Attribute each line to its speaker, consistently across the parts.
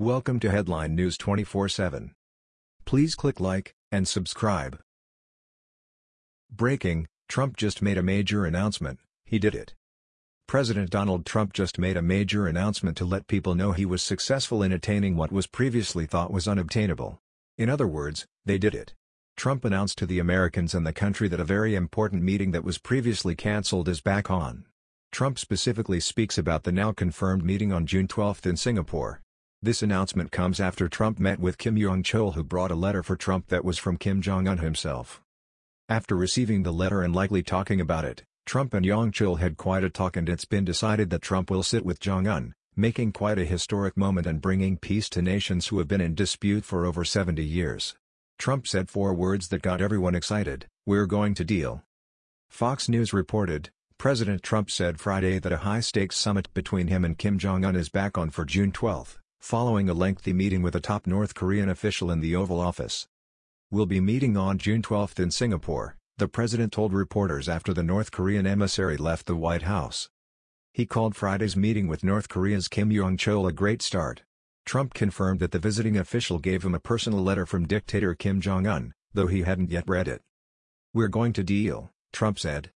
Speaker 1: Welcome to Headline News 24/7. Please click like and subscribe. Breaking: Trump just made a major announcement. He did it. President Donald Trump just made a major announcement to let people know he was successful in attaining what was previously thought was unobtainable. In other words, they did it. Trump announced to the Americans and the country that a very important meeting that was previously cancelled is back on. Trump specifically speaks about the now confirmed meeting on June 12 in Singapore. This announcement comes after Trump met with Kim Yong-chol who brought a letter for Trump that was from Kim Jong-un himself. After receiving the letter and likely talking about it, Trump and Yong-chol had quite a talk and it's been decided that Trump will sit with Jong-un, making quite a historic moment and bringing peace to nations who have been in dispute for over 70 years. Trump said four words that got everyone excited, we're going to deal. Fox News reported, President Trump said Friday that a high-stakes summit between him and Kim Jong-un is back on for June 12, following a lengthy meeting with a top North Korean official in the Oval Office. We'll be meeting on June 12 in Singapore, the president told reporters after the North Korean emissary left the White House. He called Friday's meeting with North Korea's Kim Yong-chol a great start. Trump confirmed that the visiting official gave him a personal letter from dictator Kim Jong-un, though he hadn't yet read it. We're going to deal, Trump said.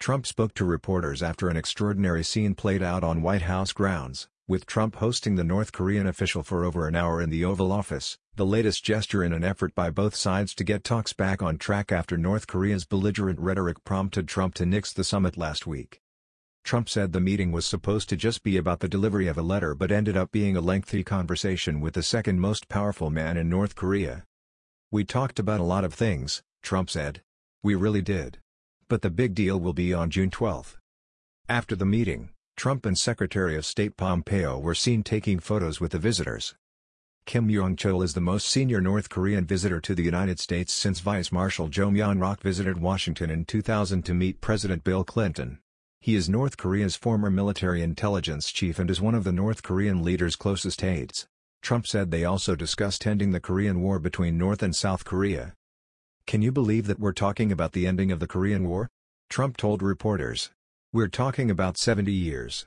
Speaker 1: Trump spoke to reporters after an extraordinary scene played out on White House grounds, with Trump hosting the North Korean official for over an hour in the Oval Office, the latest gesture in an effort by both sides to get talks back on track after North Korea's belligerent rhetoric prompted Trump to nix the summit last week. Trump said the meeting was supposed to just be about the delivery of a letter but ended up being a lengthy conversation with the second most powerful man in North Korea. We talked about a lot of things, Trump said. We really did. But the big deal will be on June 12. After the meeting, Trump and Secretary of State Pompeo were seen taking photos with the visitors. Kim Yong-chol is the most senior North Korean visitor to the United States since Vice Marshal Jo Myung-rok visited Washington in 2000 to meet President Bill Clinton. He is North Korea's former military intelligence chief and is one of the North Korean leader's closest aides. Trump said they also discussed ending the Korean War between North and South Korea. Can you believe that we're talking about the ending of the Korean War? Trump told reporters. We're talking about 70 years.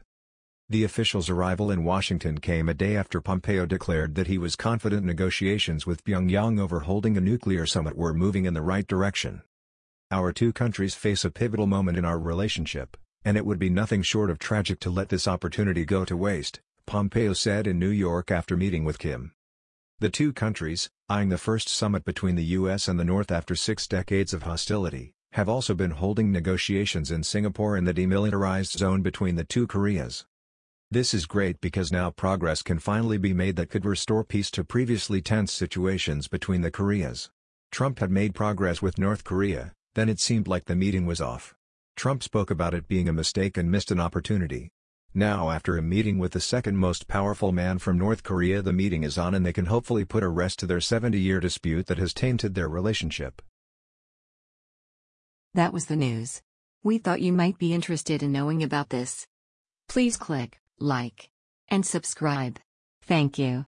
Speaker 1: The official's arrival in Washington came a day after Pompeo declared that he was confident negotiations with Pyongyang over holding a nuclear summit were moving in the right direction. Our two countries face a pivotal moment in our relationship and it would be nothing short of tragic to let this opportunity go to waste, Pompeo said in New York after meeting with Kim. The two countries, eyeing the first summit between the U.S. and the North after six decades of hostility, have also been holding negotiations in Singapore in the demilitarized zone between the two Koreas. This is great because now progress can finally be made that could restore peace to previously tense situations between the Koreas. Trump had made progress with North Korea, then it seemed like the meeting was off. Trump spoke about it being a mistake and missed an opportunity. Now after a meeting with the second most powerful man from North Korea the meeting is on and they can hopefully put a rest to their 70-year dispute that has tainted their relationship.
Speaker 2: That was the news. We thought you might be interested in knowing about this. Please click like and subscribe. Thank you.